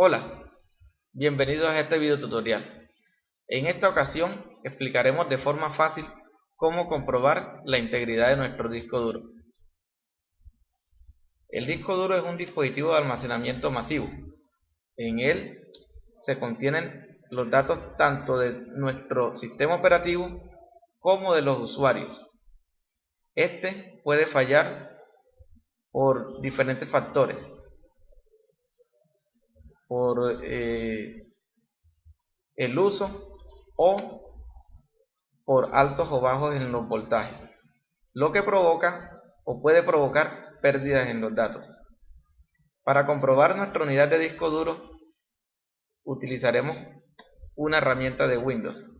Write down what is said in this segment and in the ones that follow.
Hola, bienvenidos a este video tutorial. En esta ocasión explicaremos de forma fácil cómo comprobar la integridad de nuestro disco duro. El disco duro es un dispositivo de almacenamiento masivo. En él se contienen los datos tanto de nuestro sistema operativo como de los usuarios. Este puede fallar por diferentes factores, por eh, el uso o por altos o bajos en los voltajes, lo que provoca o puede provocar pérdidas en los datos. Para comprobar nuestra unidad de disco duro utilizaremos una herramienta de Windows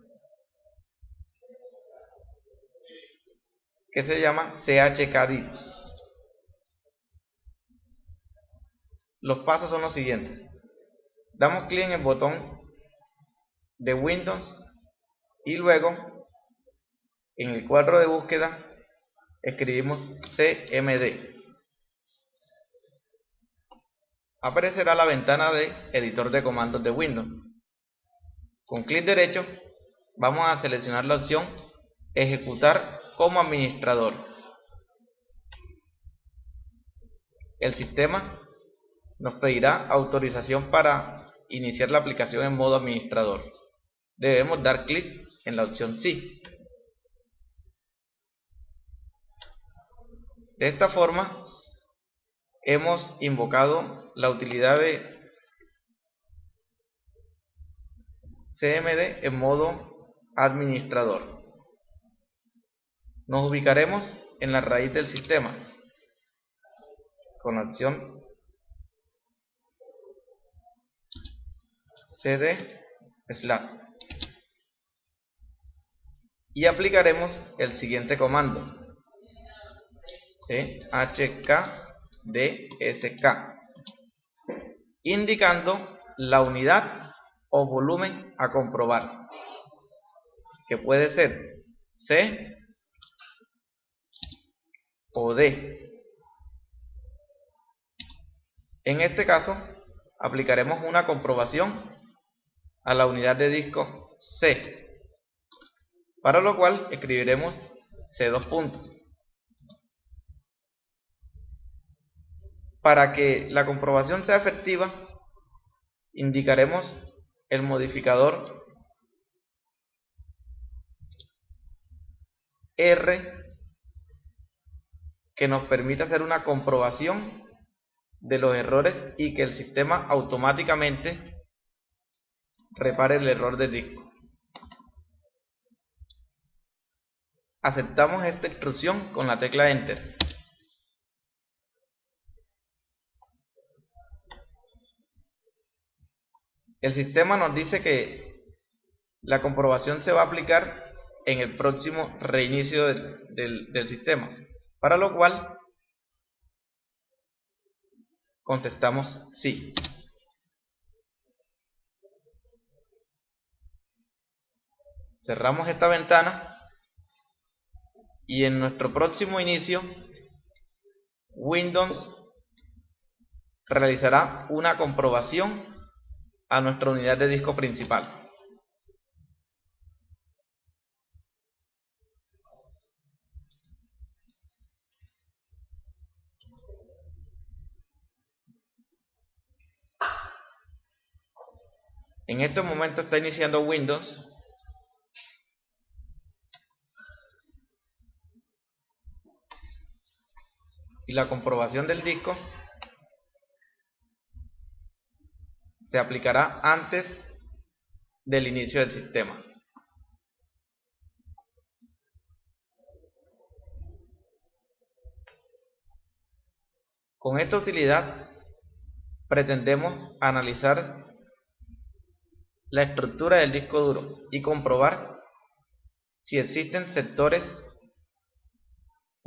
que se llama chkdit. Los pasos son los siguientes. Damos clic en el botón de Windows y luego en el cuadro de búsqueda escribimos CMD. Aparecerá la ventana de editor de comandos de Windows. Con clic derecho vamos a seleccionar la opción ejecutar como administrador. El sistema nos pedirá autorización para iniciar la aplicación en modo administrador. Debemos dar clic en la opción Sí. De esta forma, hemos invocado la utilidad de CMD en modo administrador. Nos ubicaremos en la raíz del sistema con la opción cd slash y aplicaremos el siguiente comando. Hkdsk indicando la unidad o volumen a comprobar. Que puede ser C o D. En este caso aplicaremos una comprobación a la unidad de disco C, para lo cual escribiremos C2 puntos. Para que la comprobación sea efectiva, indicaremos el modificador R que nos permite hacer una comprobación de los errores y que el sistema automáticamente repare el error de disco. Aceptamos esta instrucción con la tecla Enter. El sistema nos dice que la comprobación se va a aplicar en el próximo reinicio del, del sistema, para lo cual contestamos sí. Cerramos esta ventana y en nuestro próximo inicio Windows realizará una comprobación a nuestra unidad de disco principal. En este momento está iniciando Windows y la comprobación del disco se aplicará antes del inicio del sistema. Con esta utilidad pretendemos analizar la estructura del disco duro y comprobar si existen sectores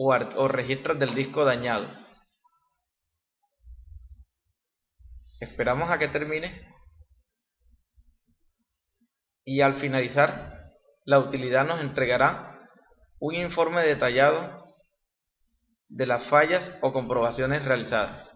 o, registros del disco dañados. Esperamos a que termine y al finalizar la utilidad nos entregará un informe detallado de las fallas o comprobaciones realizadas.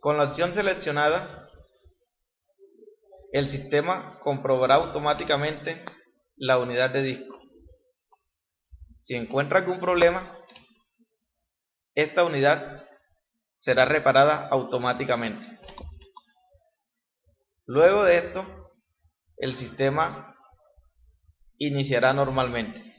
Con la opción seleccionada, el sistema comprobará automáticamente la unidad de disco. Si encuentra algún problema, esta unidad será reparada automáticamente. Luego de esto, el sistema iniciará normalmente.